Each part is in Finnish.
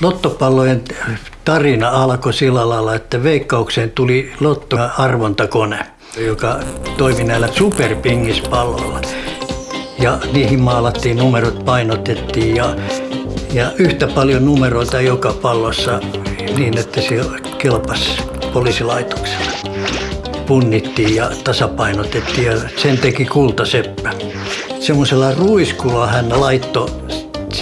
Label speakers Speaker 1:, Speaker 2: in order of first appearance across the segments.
Speaker 1: Lottopallojen tarina alkoi sillä lailla, että veikkaukseen tuli lottoarvontakone, joka toimi näillä superpingispalloilla. Ja niihin maalattiin numerot, painotettiin ja, ja yhtä paljon numeroita joka pallossa niin, että se kelpasi poliisilaitoksella. Punnittiin ja tasapainotettiin ja sen teki kultaseppä. Semmoisella ruiskulla hän laittoi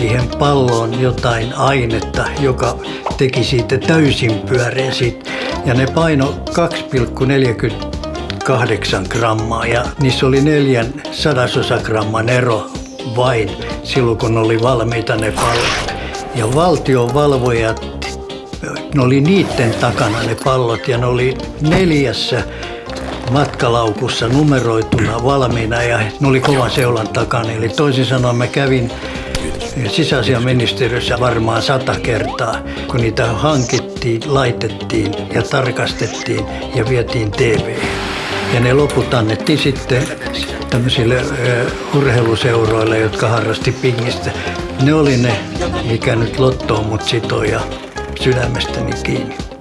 Speaker 1: siihen palloon jotain ainetta, joka teki siitä täysin pyöreä sit. Ja ne paino 2,48 grammaa ja niissä oli neljän sadasosa gramman ero vain silloin, kun oli valmiita ne pallot. Ja valtion valvojat, ne oli niiden takana ne pallot ja ne oli neljässä matkalaukussa numeroituna valmiina ja ne oli kovan seulan takana. Eli toisin sanoen mä kävin sisäasiaministeriössä varmaan sata kertaa, kun niitä hankittiin, laitettiin ja tarkastettiin ja vietiin TV. Ja ne loput annettiin sitten tämmöisille urheiluseuroille, jotka harrasti pingistä. Ne oli ne, mikä nyt lottoon mut sitoi ja sydämestäni kiinni.